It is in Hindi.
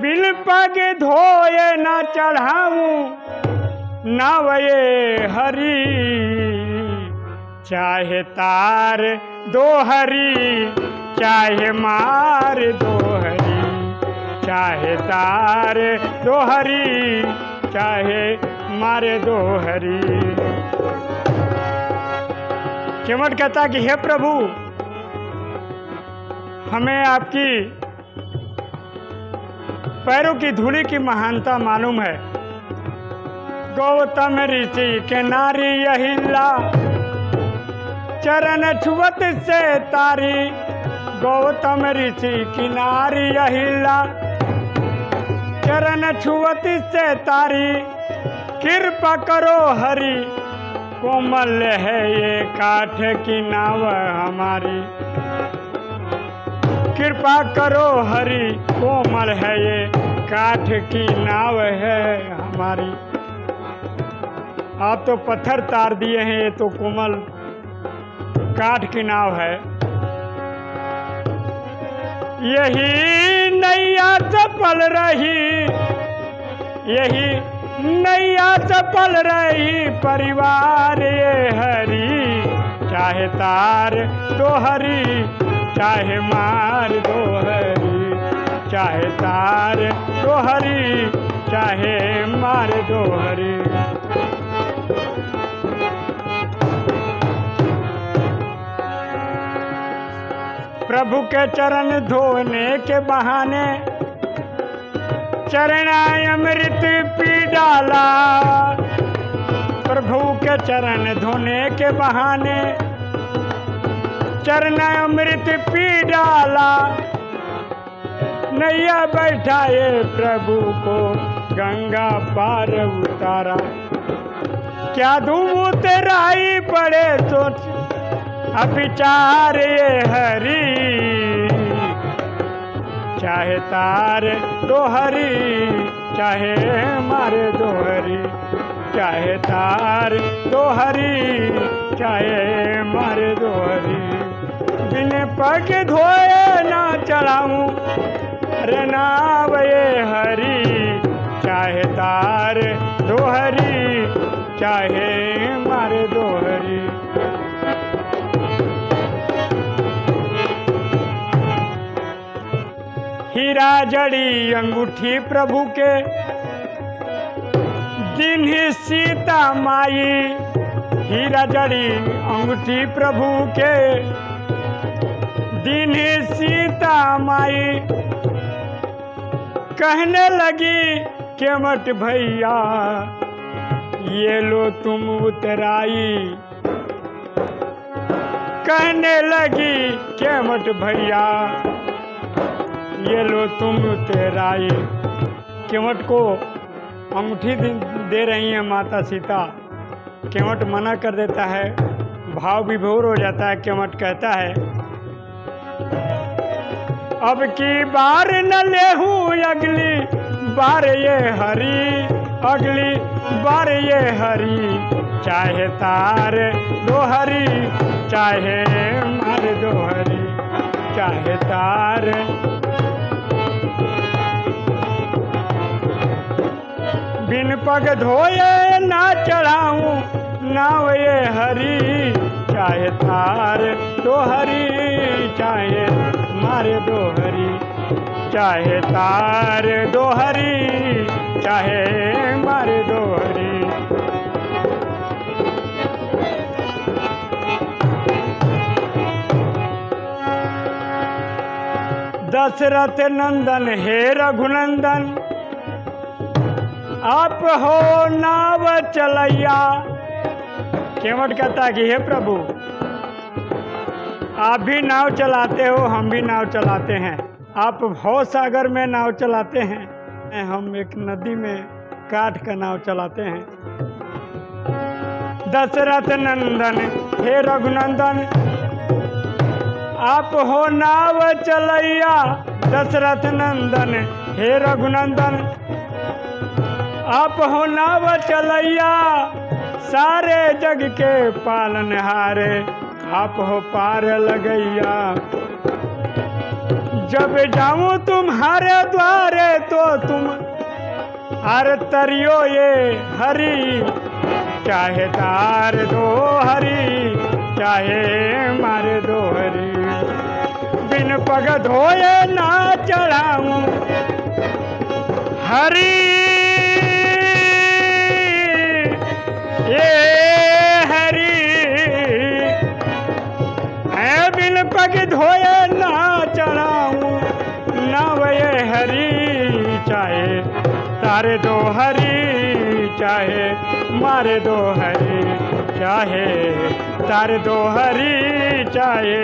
बिल पग धोए न चढ़ाऊं नवये हरी। चाहे तार दो हरी, चाहे मार दो हरी। चाहे तार दो हरी, चाहे मारे दो हरी। केवट कहता कि, हे प्रभु, हमें आपकी पैरों की धूली की महानता मालूम है। गौतम ऋषि के नारी अहिला चरण छुवत से तारी। गौतम ऋषि की नारी अहिला चरण छुवत से तारी। कृपा करो हरि। कोमल है ये काठ की नाव हमारी। कृपा करो, हरि कोमल है ये। काठ की नाव है हमारी। आप तो पत्थर तार दिए हैं, ये तो कोमल काठ की नाव है। यही नैया चपल रही, यही नैया चपल रही, परिवार ये हरी। चाहे तार तो हरी चाहे मार दो हरी चाहे तार दो हरी चाहे मार दो हरी प्रभु के चरण धोने के बहाने चरणाय अमृत पी डाला। प्रभु के चरण धोने के बहाने चरण अमृत पी डाला। नैया बैठाए प्रभु को, गंगा पार उतारा। क्या धूम तेराई पड़े सोच अविचार ये हरी। चाहे तार दो हरी चाहे मारे दो हरी चाहे तार दो हरी चाहे मारे दो हरी बिन पग धोए ना चढ़ाऊं। अरे नाव ये हरी, चाहे तार दो हरी चाहे मारे दो हरी हीरा जड़ी अंगूठी प्रभु के, दिन ही सीता माई। हीरा जड़ी अंगूठी प्रभु के दिन सीता माई। कहने लगी, केमट भैया, ये लो तुम उतराई। कहने लगी, केमट भैया, ये लो तुम तेराई केवट को अंगूठी दे रही है माता सीता। केवट मना कर देता है, भाव विभोर हो जाता है केवट कहता है अब की बार न लेहू अगली, बार ये हरी, अगली बार ये हरी। चाहे तार दो हरी, चाहे मार दो हरी। चाहे तार। बिन पग धोए ना चढ़ाऊं नाव ये हरी। चाहे तार दो हरी, चाहे मारे दो हरी चाहे तार दो हरी चाहे मारे दो हरी दशरथ नंदन, हे रघुनंदन, आप हो नाव चलैया। केवट कहता कि हे प्रभु आप भी नाव चलाते हो, हम भी नाव चलाते हैं। आप भव सागर में नाव चलाते हैं, हम एक नदी में काठ का नाव चलाते हैं। दशरथ नंदन, हे रघुनंदन, आप हो नाव चलैया। दशरथ नंदन, हे रघुनंदन, आप हो नाव चलैया। सारे जग के पालनहारे आप हो पार लगैया। जब जाऊँ तुम्हारे द्वारे तो तुम हर तरियो ये हरी। चाहे तार दो हरी, चाहे मार दो हरी। बिन पग धोए ना चढ़ाऊं। हरी। ये पग धोए ना चढ़ाऊं। नवय हरी चाहे, तारे दो हरी चाहे, मारे दो हरी चाहे, तारे दो हरी चाहे